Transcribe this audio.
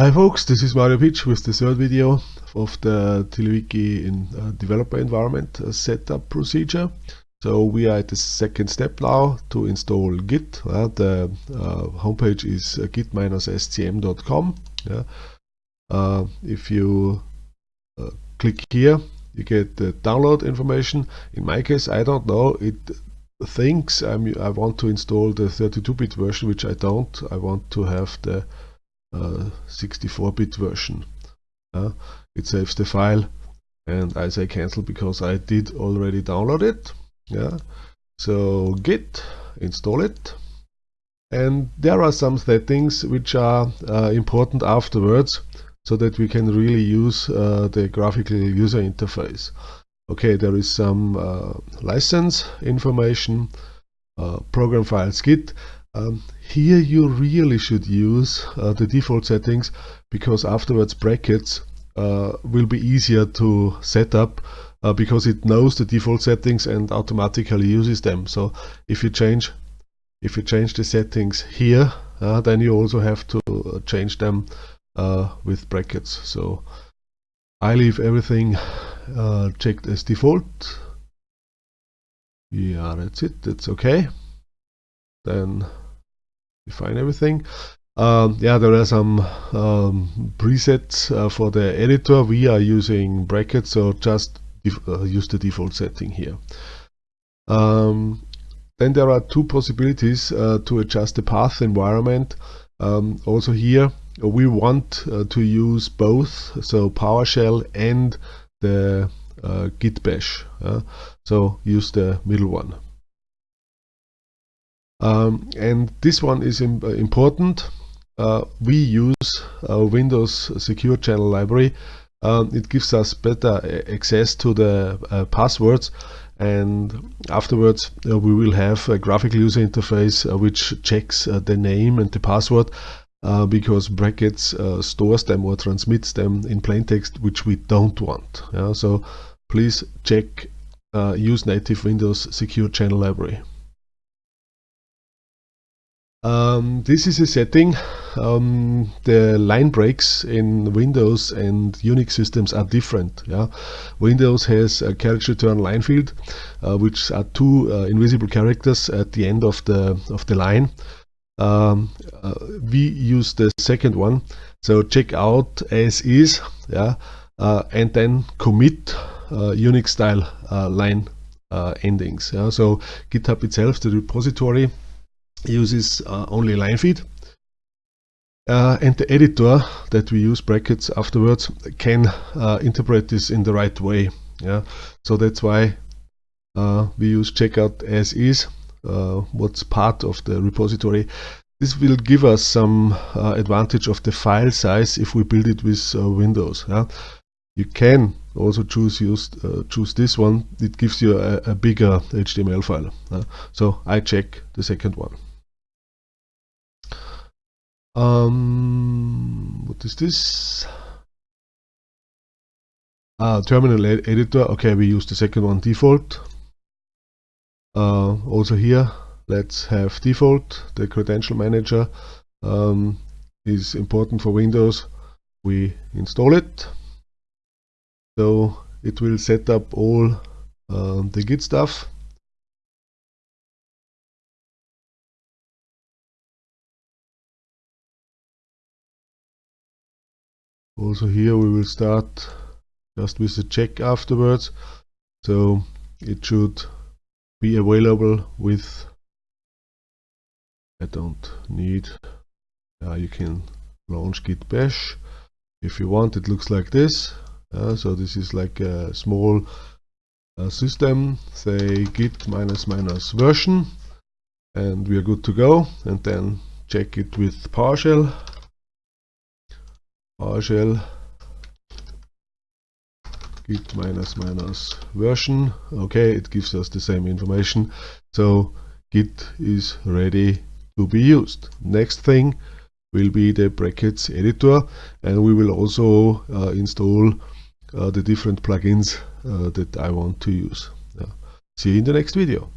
Hi folks, this is Mario Pietsch with the third video of the TiddlyWiki in uh, developer environment uh, setup procedure. So we are at the second step now to install Git. Uh, the homepage is uh, git-scm.com. Yeah. Uh, if you uh, click here, you get the download information. In my case, I don't know. It thinks I'm, I want to install the 32-bit version, which I don't. I want to have the 64-bit version. It saves the file and I say cancel because I did already download it. Yeah. So git, install it. And there are some settings which are uh, important afterwards so that we can really use uh, the graphical user interface. Okay, there is some uh, license information, uh, program files git. Um, here you really should use uh, the default settings because afterwards brackets uh, will be easier to set up uh, because it knows the default settings and automatically uses them. So if you change if you change the settings here, uh, then you also have to uh, change them uh, with brackets. So I leave everything checked as default. Yeah, that's it. That's okay. Then define everything. Um, yeah, there are some um, presets uh, for the editor. We are using brackets, so just uh, use the default setting here. Um, then there are two possibilities uh, to adjust the path environment. Um, also here, we want uh, to use both, so PowerShell and the uh, Git Bash. so use the middle one. Um, and this one is Im important. Uh, we use Windows Secure Channel Library. Um, it gives us better access to the uh, passwords and afterwards uh, we will have a graphical user interface uh, which checks uh, the name and the password uh, because brackets stores them or transmits them in plain text which we don't want. Yeah? So please check use native Windows Secure Channel Library. Um, this is a setting. Um, the line breaks in Windows and Unix systems are different. Yeah? Windows has a character return line feed, uh, which are two uh, invisible characters at the end of the of the line. Um, uh, we use the second one. So check out as is, yeah, uh, and then commit uh, Unix style uh, line endings. Yeah? So GitHub itself, the repository uses uh, only line feed. Uh, and the editor that we use brackets afterwards can uh, interpret this in the right way. Yeah, so that's why uh, we use checkout as is, uh, what's part of the repository. This will give us some uh, advantage of the file size if we build it with Windows. Yeah? You can also choose use, choose this one. It gives you a, a bigger HTML file. so I check the second one. Um, what is this? Ah, terminal ed editor. Okay, we use the second one default. Uh, also here, let's have default. The credential manager um, is important for Windows. We install it. So it will set up all uh, the Git stuff. Also here we will start just with a check afterwards. So it should be available with I don't need uh, you can launch git bash if you want. It looks like this. Uh, so this is like a small uh, system say git minus minus version. And we are good to go. And then check it with PowerShell PowerShell git minus minus version. Okay it gives us the same information. So git is ready to be used. Next thing will be the brackets editor and we will also uh, install uh, the different plugins uh, that I want to use. see you in the next video.